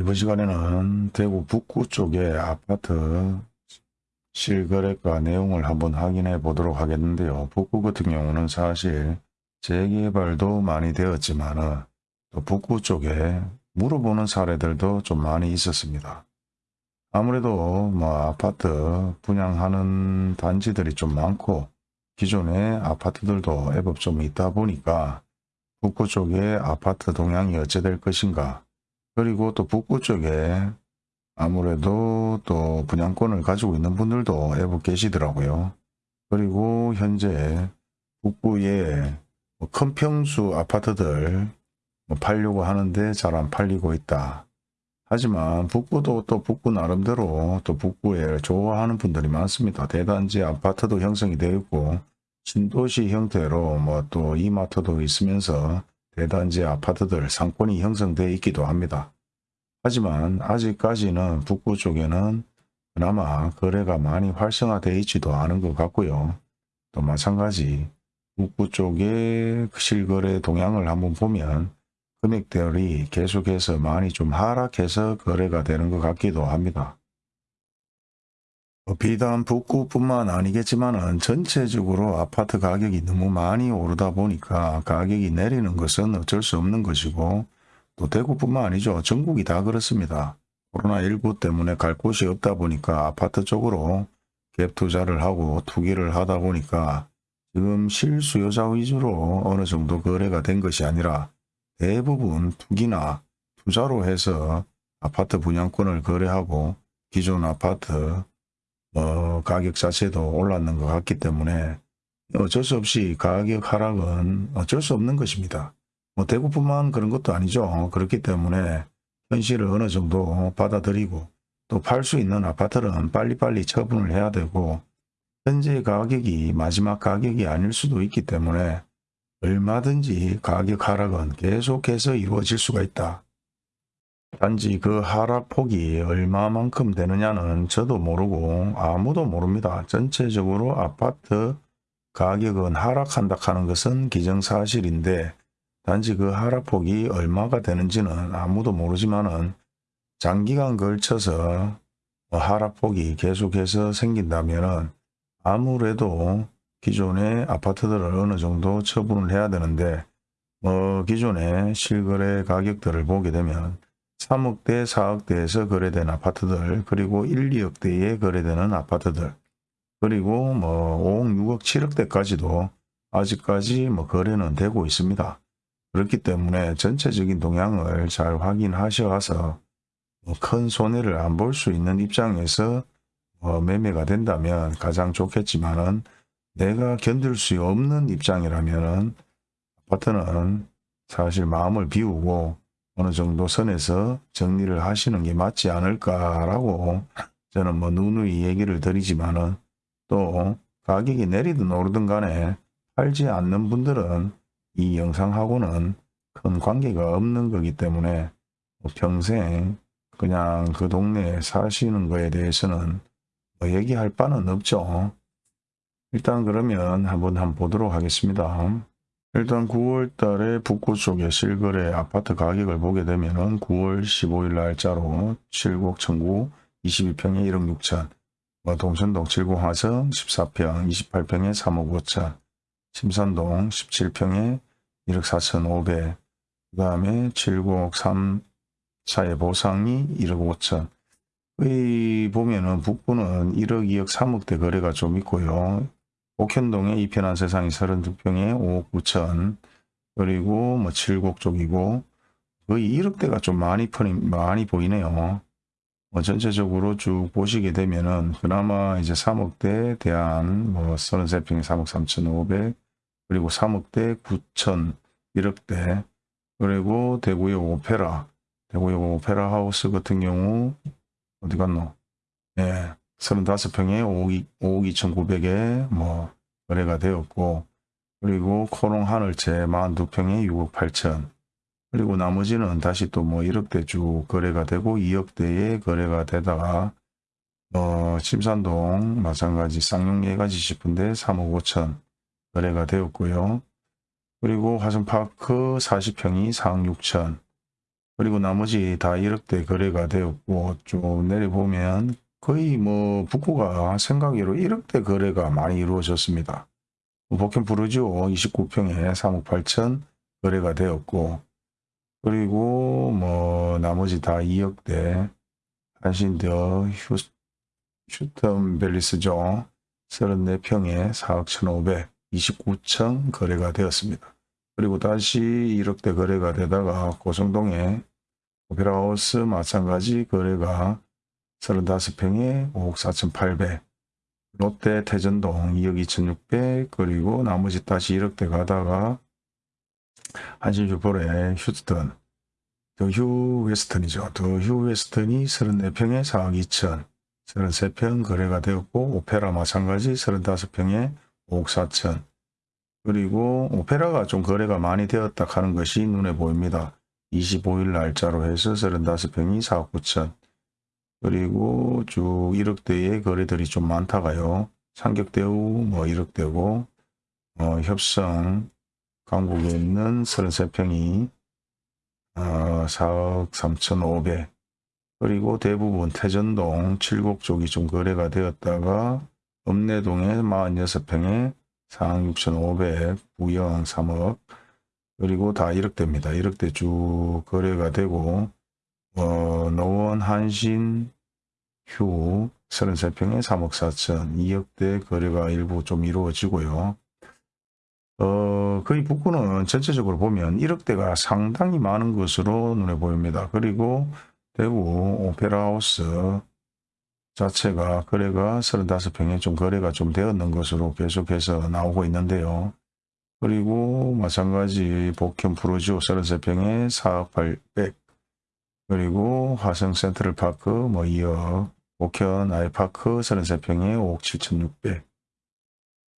이번 시간에는 대구 북구 쪽의 아파트 실거래가 내용을 한번 확인해 보도록 하겠는데요. 북구 같은 경우는 사실 재개발도 많이 되었지만 또 북구 쪽에 물어보는 사례들도 좀 많이 있었습니다. 아무래도 뭐 아파트 분양하는 단지들이 좀 많고 기존의 아파트들도 애법 좀 있다 보니까 북구 쪽에 아파트 동향이 어찌 될 것인가 그리고 또 북구 쪽에 아무래도 또 분양권을 가지고 있는 분들도 애법 계시더라고요. 그리고 현재 북구에 뭐큰 평수 아파트들 뭐 팔려고 하는데 잘 안 팔리고 있다. 하지만 북구도 또 북구 나름대로 또 북구에 좋아하는 분들이 많습니다. 대단지 아파트도 형성이 되어 있고 신도시 형태로 뭐 또 이마트도 있으면서 대단지 아파트들 상권이 형성되어 있기도 합니다. 하지만 아직까지는 북구 쪽에는 그나마 거래가 많이 활성화되어 있지도 않은 것 같고요. 또 마찬가지 북구 쪽의 실거래 동향을 한번 보면 금액들이 계속해서 많이 좀 하락해서 거래가 되는 것 같기도 합니다. 어, 비단 북구뿐만 아니겠지만 전체적으로 아파트 가격이 너무 많이 오르다 보니까 가격이 내리는 것은 어쩔 수 없는 것이고 또 대구뿐만 아니죠. 전국이 다 그렇습니다. 코로나19 때문에 갈 곳이 없다 보니까 아파트 쪽으로 갭 투자를 하고 투기를 하다 보니까 지금 실수요자 위주로 어느 정도 거래가 된 것이 아니라 대부분 투기나 투자로 해서 아파트 분양권을 거래하고 기존 아파트 뭐 가격 자체도 올랐는 것 같기 때문에 어쩔 수 없이 가격 하락은 어쩔 수 없는 것입니다. 뭐 대구뿐만 그런 것도 아니죠. 그렇기 때문에 현실을 어느 정도 받아들이고 또 팔 수 있는 아파트는 빨리빨리 처분을 해야 되고 현재 가격이 마지막 가격이 아닐 수도 있기 때문에 얼마든지 가격 하락은 계속해서 이루어질 수가 있다. 단지 그 하락폭이 얼마만큼 되느냐는 저도 모르고 아무도 모릅니다. 전체적으로 아파트 가격은 하락한다 하는 것은 기정사실인데 단지 그 하락폭이 얼마가 되는지는 아무도 모르지만은 장기간 걸쳐서 하락폭이 계속해서 생긴다면은 아무래도 기존의 아파트들을 어느 정도 처분을 해야 되는데 뭐 기존의 실거래 가격들을 보게 되면 3억대, 4억대에서 거래된 아파트들 그리고 1, 2억대에 거래되는 아파트들 그리고 뭐 5억, 6억, 7억대까지도 아직까지 뭐 거래는 되고 있습니다. 그렇기 때문에 전체적인 동향을 잘 확인하셔서 뭐큰 손해를 안 볼 수 있는 입장에서 어 매매가 된다면 가장 좋겠지만은 내가 견딜 수 없는 입장이라면 아파트는 사실 마음을 비우고 어느 정도 선에서 정리를 하시는 게 맞지 않을까라고 저는 뭐 누누이 얘기를 드리지만은 또 가격이 내리든 오르든 간에 팔지 않는 분들은 이 영상하고는 큰 관계가 없는 거기 때문에 뭐 평생 그냥 그 동네에 사시는 거에 대해서는 뭐 얘기할 바는 없죠. 일단 그러면 한번 한번 보도록 하겠습니다. 일단 9월 달에 북구 쪽에 실거래 아파트 가격을 보게 되면 은 9월 15일 날짜로 7곡 청구 22평에 1억 6천, 뭐 동천동 7구 화성 14평 28평에 3억 5천, 심산동 17평에 1억 4천 5백, 그 다음에 7곡 3차의 보상이 1억 5천, 의 보면은 북부는 1억 2억 3억대 거래가 좀 있고요. 옥현동에 이편한 세상이 32평에 5억 9천 그리고 뭐 7곡 쪽이고 거의 1억대가 좀 많이 많이 보이네요. 뭐 전체적으로 쭉 보시게 되면은 그나마 이제 3억대 대한 뭐 33평에 3억 3천5백 그리고 3억대 9천 1억대 그리고 대구역 오페라 대구역 오페라 하우스 같은 경우 어디 갔노? 예. 35평에 5억, 5억 2,900에 뭐 거래가 되었고 그리고 코롱 하늘채 42평에 6억 8천 그리고 나머지는 다시 또 뭐 1억대 쭉 거래가 되고 2억대에 거래가 되다가 어, 심산동 마찬가지 쌍용 예가지 싶은데 3억 5천 거래가 되었고요. 그리고 화성파크 40평이 4억 6천 그리고 나머지 다 1억대 거래가 되었고 쭉 내려보면 거의 뭐 북구가 생각외로 1억대 거래가 많이 이루어졌습니다. 복현 부르지오 29평에 3억 8천 거래가 되었고 그리고 뭐 나머지 다 2억대 한신더 휴, 휴턴 벨리스죠. 34평에 4억 1,500 29층 거래가 되었습니다. 그리고 다시 1억대 거래가 되다가 고성동에 오페라하우스 마찬가지 거래가 35평에 5억 4,800 롯데 태전동 2억 2,600 그리고 나머지 다시 1억대 가다가 한신주볼의 휴스턴 더휴 웨스턴이죠. 더휴 웨스턴이 34평에 4억 2천 33평 거래가 되었고 오페라 마찬가지 35평에 5억 4천 그리고 오페라가 좀 거래가 많이 되었다 하는 것이 눈에 보입니다. 25일 날짜로 해서 35평이 4억 9천 그리고 쭉 1억대의 거래들이 좀 많다가요. 상격대우 뭐 1억대고 어, 협성 강북에 있는 33평이 어, 4억 3,500 그리고 대부분 태전동 칠곡 쪽이 좀 거래가 되었다가 읍내동에 46평에 4억 6,500 부영 3억 그리고 다 1억대입니다. 1억대 쭉 거래가 되고 어, 노원 한신 휴 33평에 3억 4천 2억대 거래가 일부 좀 이루어지고요. 어, 거의 북구는 전체적으로 보면 1억대가 상당히 많은 것으로 눈에 보입니다. 그리고 대구 오페라하우스 자체가 거래가 35평에 좀 거래가 좀 되었는 것으로 계속해서 나오고 있는데요. 그리고 마찬가지 복현 프로지오 33평에 4억 800 그리고 화성 센트럴 파크 뭐 2억 복현 아이파크 33평에 5억 7,600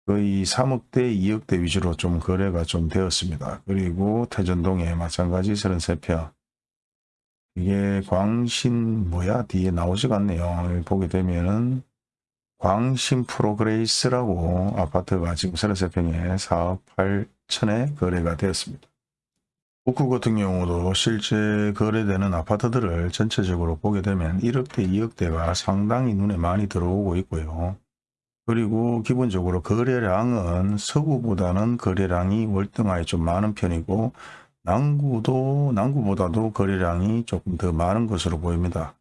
거의 3억대 2억대 위주로 좀 거래가 좀 되었습니다. 그리고 태전동에 마찬가지 33평 이게 광신 뭐야 뒤에 나오지가 않네요. 보게 되면은 광신 프로그레스라고 아파트가 지금 33평에 4억 8천에 거래가 되었습니다. 북구 같은 경우도 실제 거래되는 아파트들을 전체적으로 보게 되면 1억대 2억대가 상당히 눈에 많이 들어오고 있고요. 그리고 기본적으로 거래량은 서구보다는 거래량이 월등하게 좀 많은 편이고 남구도 남구보다도 거래량이 조금 더 많은 것으로 보입니다.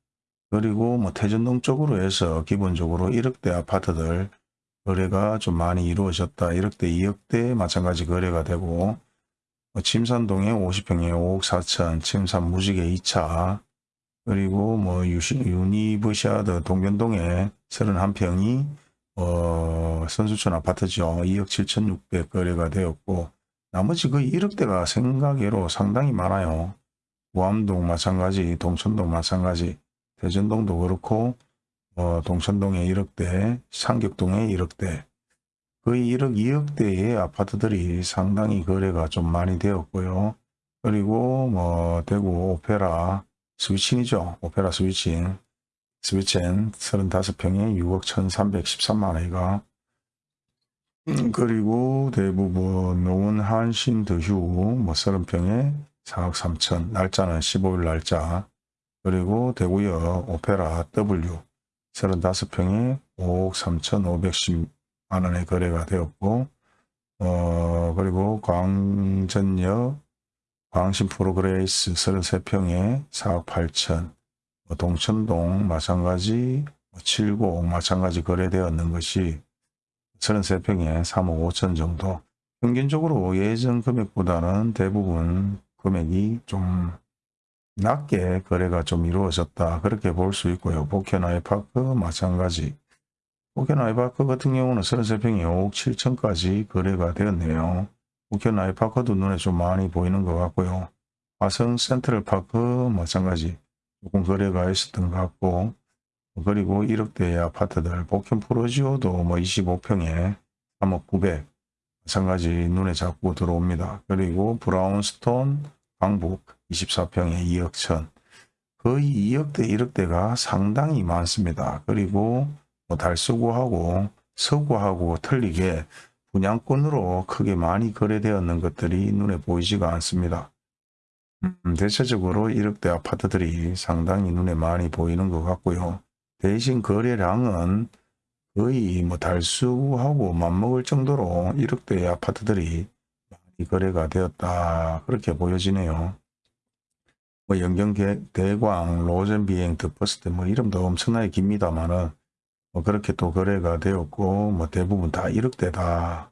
그리고 뭐 태전동 쪽으로 해서 기본적으로 1억대 아파트들 거래가 좀 많이 이루어졌다. 1억대 2억대 마찬가지 거래가 되고 뭐 침산동에 50평에 5억 4천 침산 무지개 2차 그리고 뭐 유시, 유니브샤드 동변동에 31평이 어, 선수촌 아파트죠. 2억 7천6백 거래가 되었고 나머지 거의 1억대가 생각외로 상당히 많아요. 구암동 마찬가지, 동천동 마찬가지, 대전동도 그렇고 어, 동천동에 1억대, 상격동에 1억대 거의 1억, 2억대의 아파트들이 상당히 거래가 좀 많이 되었고요. 그리고 뭐 대구 오페라 스위칭이죠. 오페라 스위칭. 스위첸 35평에 6억 1313만 원이가 음, 그리고 대부분 노원 한신 더휴 뭐 30평에 4억 3천 날짜는 15일 날짜 그리고 대구역 오페라 W 35평에 5억 3천 510 만 원의 거래가 되었고 어 그리고 광전역 광신 프로그레스 33평에 4억 8천 뭐 동천동 마찬가지 7고 뭐 마찬가지 거래되었는 것이 33평에 3억 5천 정도. 평균적으로 예전 금액보다는 대부분 금액이 좀 낮게 거래가 좀 이루어졌다. 그렇게 볼 수 있고요. 복현 아이파크 마찬가지 복현 아이파크 같은 경우는 33평에 5억 7천까지 거래가 되었네요. 복현 아이파크도 눈에 좀 많이 보이는 것 같고요. 화성 센트럴파크 마찬가지 조금 거래가 있었던 것 같고 그리고 1억대의 아파트들 복현 푸르지오도 뭐 25평에 3억 900 마찬가지 눈에 자꾸 들어옵니다. 그리고 브라운스톤 강북 24평에 2억 천 거의 2억대 1억대가 상당히 많습니다. 그리고 뭐 달서구하고 서구하고 틀리게 분양권으로 크게 많이 거래되었는 것들이 눈에 보이지가 않습니다. 음, 대체적으로 1억대 아파트들이 상당히 눈에 많이 보이는 것 같고요. 대신 거래량은 거의 뭐 달서하고 맞먹을 정도로 1억대의 아파트들이 많이 거래가 되었다. 그렇게 보여지네요. 뭐 연경 대광, 로제비앙, 더퍼스트 뭐 이름도 엄청나게 깁니다만은 뭐 그렇게 또 거래가 되었고 뭐 대부분 다 1억대다.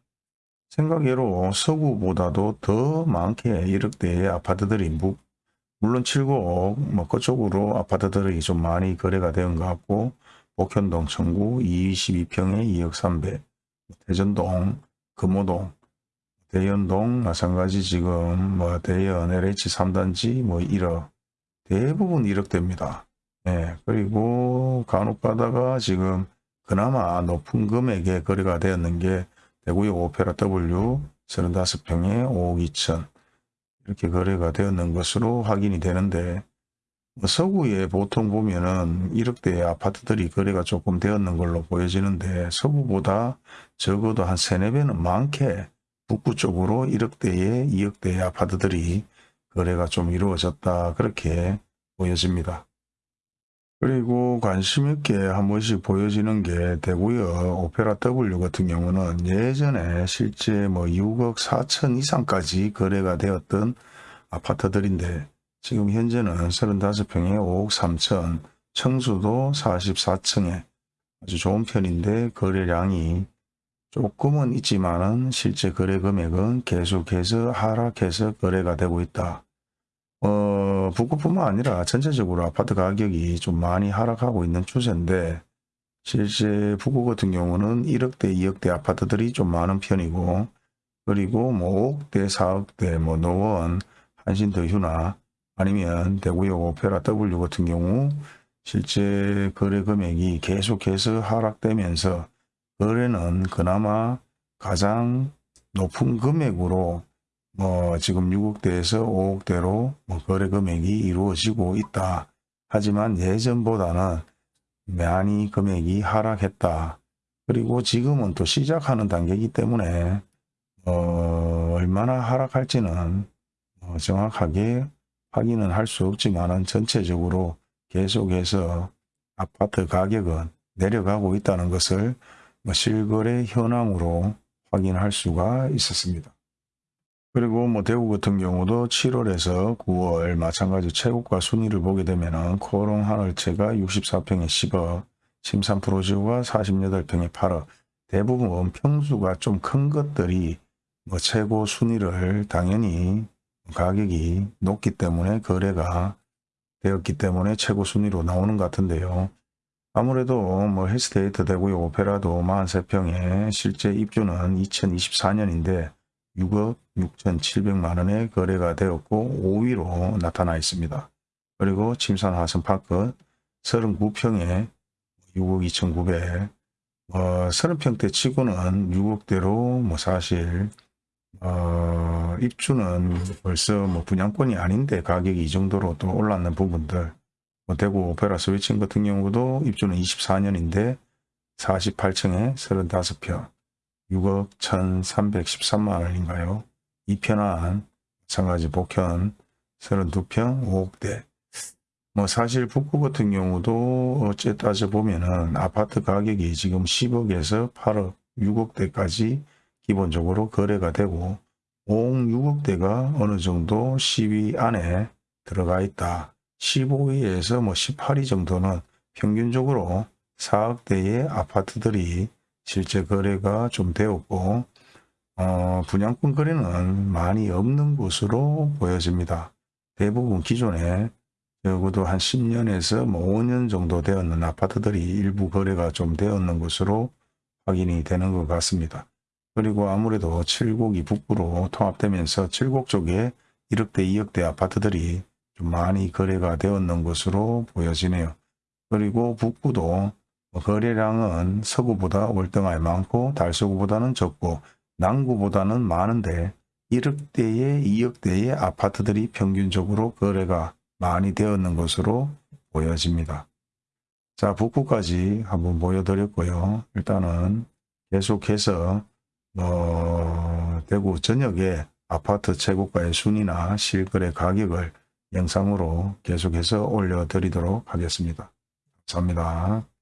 생각외로 서구보다도 더 많게 1억대의 아파트들이 무, 물론 7구 뭐 그쪽으로 아파트들이 좀 많이 거래가 되는 것 같고 복현동 청구 22평에 2억 3백 대전동 금호동 대연동 마찬가지 지금 뭐 대연 LH 3단지 뭐 1억 대부분 1억대입니다. 예, 그리고 간혹 가다가 지금 그나마 높은 금액에 거래가 되었는 게 대구역 오페라 W 35평에 5억 2천 이렇게 거래가 되었는 것으로 확인이 되는데 뭐 서구에 보통 보면은 1억대의 아파트들이 거래가 조금 되었는 걸로 보여지는데 서구보다 적어도 한 3, 4배는 많게 북부 쪽으로 1억대의 2억대의 아파트들이 거래가 좀 이루어졌다 그렇게 보여집니다. 그리고 관심 있게 한 번씩 보여지는 게 대구역 오페라 W 같은 경우는 예전에 실제 뭐 6억 4천 이상까지 거래가 되었던 아파트들인데 지금 현재는 35평에 5억 3천 청수도 44층에 아주 좋은 편인데 거래량이 조금은 있지만은 실제 거래 금액은 계속해서 하락해서 거래가 되고 있다. 어, 북구뿐만 아니라 전체적으로 아파트 가격이 좀 많이 하락하고 있는 추세인데 실제 북구 같은 경우는 1억대, 2억대 아파트들이 좀 많은 편이고 그리고 뭐 5억대, 4억대, 뭐 노원, 한신더 휴나 아니면 대구역 오페라 W 같은 경우 실제 거래 금액이 계속해서 하락되면서 거래는 그나마 가장 높은 금액으로 뭐 지금 6억대에서 5억대로 뭐 거래 금액이 이루어지고 있다. 하지만 예전보다는 많이 금액이 하락했다. 그리고 지금은 또 시작하는 단계이기 때문에 어 얼마나 하락할지는 어 정확하게 확인은 할 수 없지만 전체적으로 계속해서 아파트 가격은 내려가고 있다는 것을 뭐 실거래 현황으로 확인할 수가 있었습니다. 그리고 뭐 대구 같은 경우도 7월에서 9월 마찬가지 최고가 순위를 보게 되면은 코롱 하늘채가 64평에 10억, 심산 프로지오가 48평에 8억, 대부분 평수가 좀 큰 것들이 뭐 최고 순위를 당연히 가격이 높기 때문에 거래가 되었기 때문에 최고 순위로 나오는 것 같은데요. 아무래도 뭐 헬스데이트 되고요. 오페라도 43평에 실제 입주는 2024년인데 6억 6,700만 원에 거래가 되었고 5위로 나타나 있습니다. 그리고 침산 화성파크 39평에 6억 2,900 어, 30평대 치고는 6억대로 뭐 사실 어, 입주는 벌써 뭐 분양권이 아닌데 가격이 이 정도로 또 올랐는 부분들 뭐 대구 오페라 스위칭 같은 경우도 입주는 24년인데 48층에 35평 6억 1313만 원인가요? 이편한 마찬가지 복현 32평 5억대 뭐 사실 북구 같은 경우도 어째 따져보면은 아파트 가격이 지금 10억에서 8억 6억대까지 기본적으로 거래가 되고 5억 6억대가 어느 정도 10위 안에 들어가 있다. 15위에서 뭐 18위 정도는 평균적으로 4억대의 아파트들이 실제 거래가 좀 되었고 어, 분양권 거래는 많이 없는 것으로 보여집니다. 대부분 기존에 적어도 한 10년에서 뭐 5년 정도 되었는 아파트들이 일부 거래가 좀 되었는 것으로 확인이 되는 것 같습니다. 그리고 아무래도 칠곡이 북부로 통합되면서 칠곡 쪽에 1억대 2억대 아파트들이 좀 많이 거래가 되었는 것으로 보여지네요. 그리고 북부도 거래량은 서구보다 월등하게 많고 달서구보다는 적고 남구보다는 많은데 1억대에 2억대의 아파트들이 평균적으로 거래가 많이 되었는 것으로 보여집니다. 자 북구까지 한번 보여드렸고요. 일단은 계속해서 어, 대구 전역에 아파트 최고가의 순위나 실거래 가격을 영상으로 계속해서 올려드리도록 하겠습니다. 감사합니다.